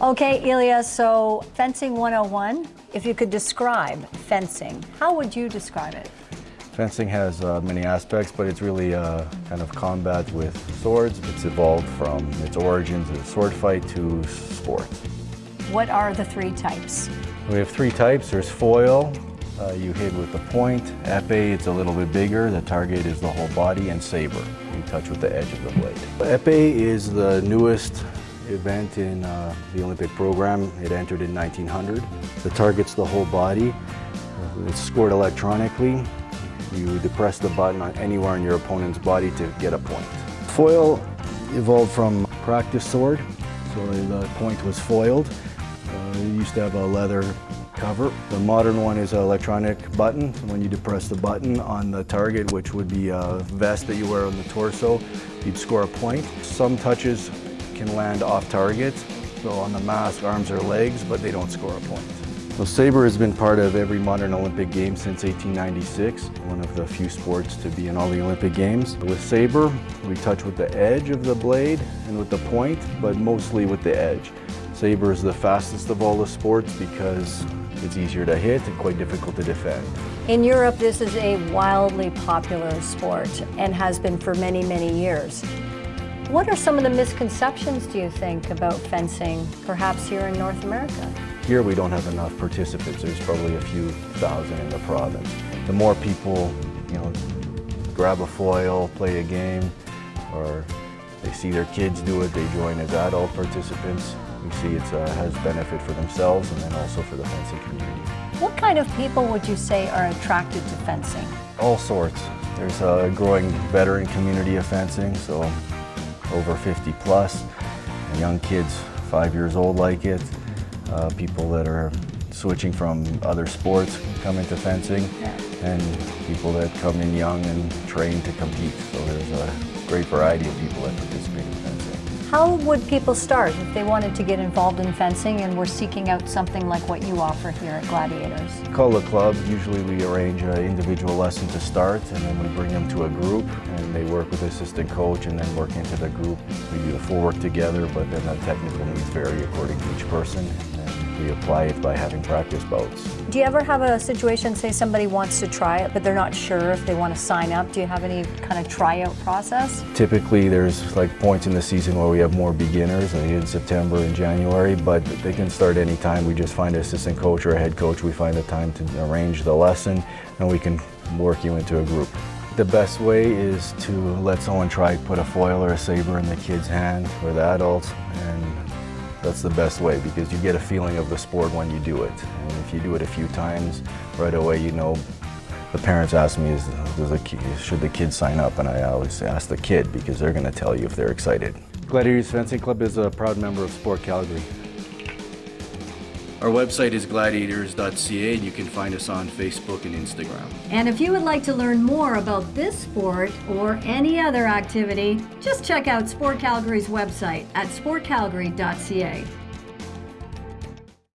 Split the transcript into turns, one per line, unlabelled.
Okay, Ilya, so fencing 101, if you could describe fencing, how would you describe it?
Fencing has uh, many aspects, but it's really uh, kind of combat with swords. It's evolved from its origins as a sword fight to sport.
What are the three types?
We have three types. There's foil, uh, you hit with the point. Epee, it's a little bit bigger. The target is the whole body. And saber, you touch with the edge of the blade. Epee is the newest event in uh, the Olympic program. It entered in 1900. The target's the whole body. It's scored electronically. You depress the button on anywhere in your opponent's body to get a point. Foil evolved from practice sword, so the point was foiled. Uh, it used to have a leather cover. The modern one is an electronic button. When you depress the button on the target, which would be a vest that you wear on the torso, you'd score a point. Some touches can land off target. So on the mask, arms or legs, but they don't score a point. So saber has been part of every modern Olympic game since 1896, one of the few sports to be in all the Olympic games. With saber, we touch with the edge of the blade and with the point, but mostly with the edge. Saber is the fastest of all the sports because it's easier to hit and quite difficult to defend.
In Europe, this is a wildly popular sport and has been for many, many years. What are some of the misconceptions, do you think, about fencing, perhaps here in North America?
Here we don't have enough participants. There's probably a few thousand in the province. The more people, you know, grab a foil, play a game, or they see their kids do it, they join as adult participants. We see it uh, has benefit for themselves and then also for the fencing community.
What kind of people would you say are attracted to fencing?
All sorts. There's a growing veteran community of fencing, so over 50 plus. Young kids, five years old like it. Uh, people that are switching from other sports come into fencing. And people that come in young and train to compete. So there's a great variety of people that participate in fencing.
How would people start if they wanted to get involved in fencing and were seeking out something like what you offer here at Gladiators?
Call the club. Usually we arrange an individual lesson to start and then we bring them to a group and they work with the assistant coach and then work into the group. We do the full work together but then the technical needs vary according to each person we apply it by having practice boats.
Do you ever have a situation, say somebody wants to try it, but they're not sure if they want to sign up? Do you have any kind of tryout process?
Typically there's like points in the season where we have more beginners, like in September and January, but they can start anytime. We just find an assistant coach or a head coach. We find a time to arrange the lesson and we can work you into a group. The best way is to let someone try put a foil or a saber in the kid's hand or the adult and that's the best way because you get a feeling of the sport when you do it. And if you do it a few times, right away you know the parents ask me, is, does should the kid sign up? And I always ask the kid because they're going to tell you if they're excited. Gladiators Fencing Club is a proud member of Sport Calgary. Our website is gladiators.ca and you can find us on Facebook and Instagram.
And if you would like to learn more about this sport or any other activity, just check out Sport Calgary's website at sportcalgary.ca.